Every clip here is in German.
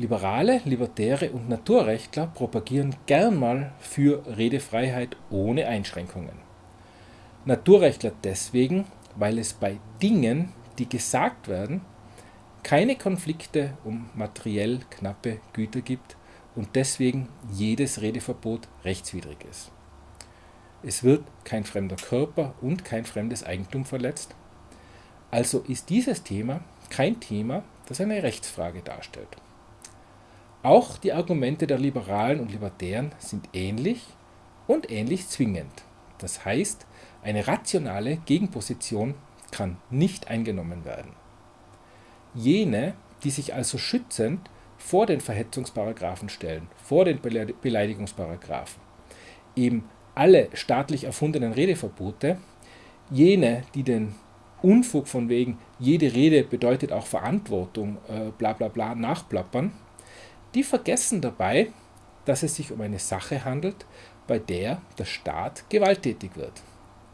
Liberale, Libertäre und Naturrechtler propagieren gern mal für Redefreiheit ohne Einschränkungen. Naturrechtler deswegen, weil es bei Dingen, die gesagt werden, keine Konflikte um materiell knappe Güter gibt und deswegen jedes Redeverbot rechtswidrig ist. Es wird kein fremder Körper und kein fremdes Eigentum verletzt, also ist dieses Thema kein Thema, das eine Rechtsfrage darstellt. Auch die Argumente der Liberalen und Libertären sind ähnlich und ähnlich zwingend. Das heißt, eine rationale Gegenposition kann nicht eingenommen werden. Jene, die sich also schützend vor den Verhetzungsparagraphen stellen, vor den Beleidigungsparagraphen, eben alle staatlich erfundenen Redeverbote, jene, die den Unfug von wegen, jede Rede bedeutet auch Verantwortung, äh, bla bla bla, nachplappern, die vergessen dabei, dass es sich um eine Sache handelt, bei der der Staat gewalttätig wird.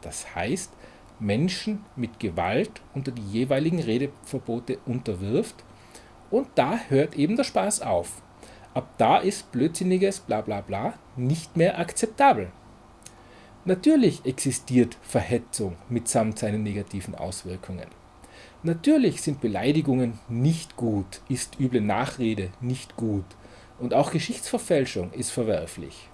Das heißt, Menschen mit Gewalt unter die jeweiligen Redeverbote unterwirft und da hört eben der Spaß auf. Ab da ist blödsinniges bla bla bla nicht mehr akzeptabel. Natürlich existiert Verhetzung mitsamt seinen negativen Auswirkungen. Natürlich sind Beleidigungen nicht gut, ist üble Nachrede nicht gut und auch Geschichtsverfälschung ist verwerflich.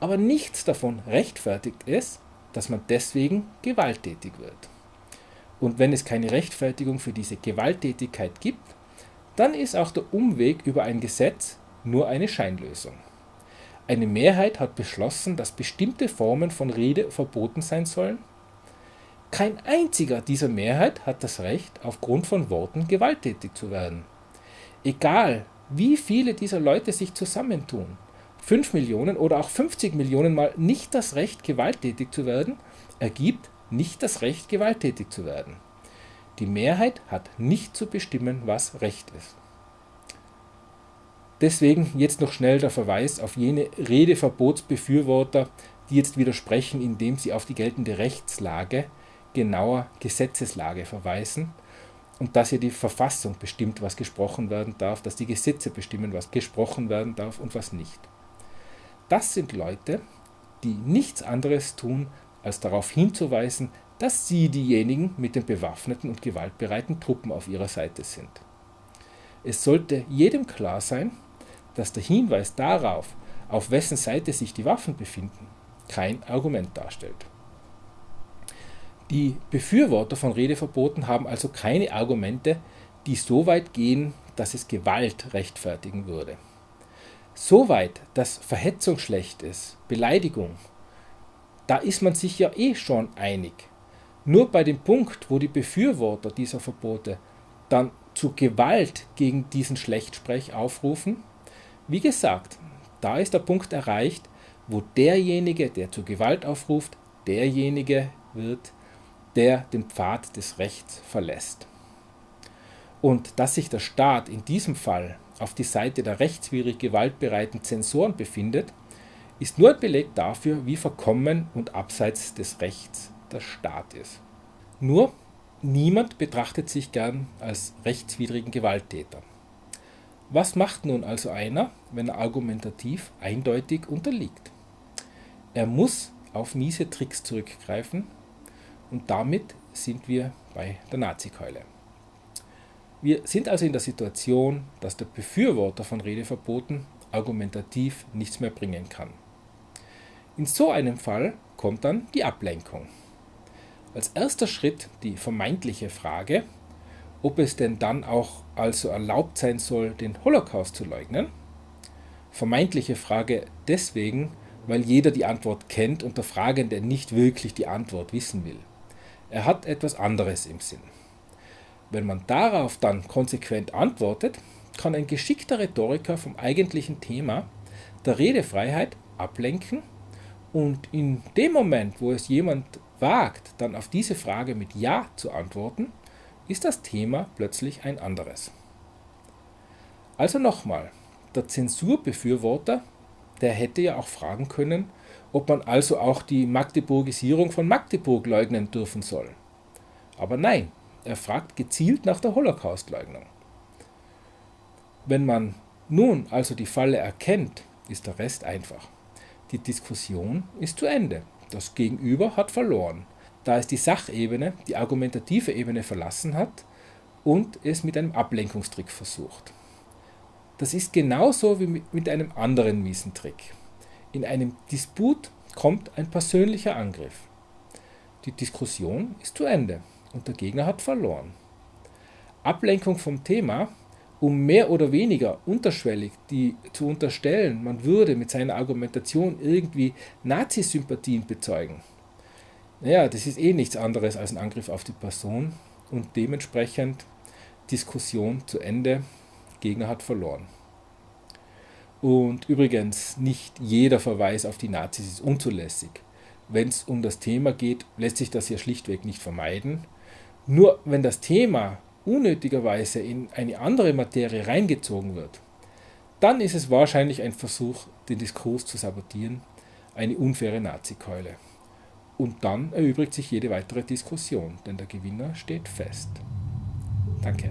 Aber nichts davon rechtfertigt es, dass man deswegen gewalttätig wird. Und wenn es keine Rechtfertigung für diese Gewalttätigkeit gibt, dann ist auch der Umweg über ein Gesetz nur eine Scheinlösung. Eine Mehrheit hat beschlossen, dass bestimmte Formen von Rede verboten sein sollen. Kein einziger dieser Mehrheit hat das Recht, aufgrund von Worten gewalttätig zu werden. Egal, wie viele dieser Leute sich zusammentun, 5 Millionen oder auch 50 Millionen Mal nicht das Recht, gewalttätig zu werden, ergibt nicht das Recht, gewalttätig zu werden. Die Mehrheit hat nicht zu bestimmen, was Recht ist. Deswegen jetzt noch schnell der Verweis auf jene Redeverbotsbefürworter, die jetzt widersprechen, indem sie auf die geltende Rechtslage, genauer Gesetzeslage verweisen und dass hier die Verfassung bestimmt, was gesprochen werden darf, dass die Gesetze bestimmen, was gesprochen werden darf und was nicht. Das sind Leute, die nichts anderes tun, als darauf hinzuweisen, dass sie diejenigen mit den bewaffneten und gewaltbereiten Truppen auf ihrer Seite sind. Es sollte jedem klar sein, dass der Hinweis darauf, auf wessen Seite sich die Waffen befinden, kein Argument darstellt. Die Befürworter von Redeverboten haben also keine Argumente, die so weit gehen, dass es Gewalt rechtfertigen würde. So weit, dass Verhetzung schlecht ist, Beleidigung, da ist man sich ja eh schon einig. Nur bei dem Punkt, wo die Befürworter dieser Verbote dann zu Gewalt gegen diesen Schlechtsprech aufrufen, wie gesagt, da ist der Punkt erreicht, wo derjenige, der zur Gewalt aufruft, derjenige wird, der den Pfad des Rechts verlässt. Und dass sich der Staat in diesem Fall auf die Seite der rechtswidrig gewaltbereiten Zensoren befindet, ist nur ein Beleg dafür, wie verkommen und abseits des Rechts der Staat ist. Nur niemand betrachtet sich gern als rechtswidrigen Gewalttäter. Was macht nun also einer, wenn er argumentativ eindeutig unterliegt? Er muss auf miese Tricks zurückgreifen und damit sind wir bei der Nazikeule. Wir sind also in der Situation, dass der Befürworter von Redeverboten argumentativ nichts mehr bringen kann. In so einem Fall kommt dann die Ablenkung. Als erster Schritt die vermeintliche Frage, ob es denn dann auch also erlaubt sein soll, den Holocaust zu leugnen? Vermeintliche Frage deswegen, weil jeder die Antwort kennt und der Fragende nicht wirklich die Antwort wissen will. Er hat etwas anderes im Sinn. Wenn man darauf dann konsequent antwortet, kann ein geschickter Rhetoriker vom eigentlichen Thema der Redefreiheit ablenken und in dem Moment, wo es jemand wagt, dann auf diese Frage mit Ja zu antworten, ist das Thema plötzlich ein anderes. Also nochmal, der Zensurbefürworter, der hätte ja auch fragen können, ob man also auch die Magdeburgisierung von Magdeburg leugnen dürfen soll. Aber nein, er fragt gezielt nach der Holocaustleugnung. Wenn man Nun also die Falle erkennt, ist der Rest einfach. Die Diskussion ist zu Ende. Das Gegenüber hat verloren, da es die Sachebene, die argumentative Ebene verlassen hat und es mit einem Ablenkungstrick versucht. Das ist genauso wie mit einem anderen miesen Trick. In einem Disput kommt ein persönlicher Angriff. Die Diskussion ist zu Ende und der Gegner hat verloren. Ablenkung vom Thema, um mehr oder weniger unterschwellig die zu unterstellen, man würde mit seiner Argumentation irgendwie Nazi-Sympathien bezeugen. Naja, das ist eh nichts anderes als ein Angriff auf die Person und dementsprechend Diskussion zu Ende, Gegner hat verloren. Und übrigens, nicht jeder Verweis auf die Nazis ist unzulässig. Wenn es um das Thema geht, lässt sich das hier schlichtweg nicht vermeiden. Nur wenn das Thema unnötigerweise in eine andere Materie reingezogen wird, dann ist es wahrscheinlich ein Versuch, den Diskurs zu sabotieren, eine unfaire Nazikeule. Und dann erübrigt sich jede weitere Diskussion, denn der Gewinner steht fest. Danke.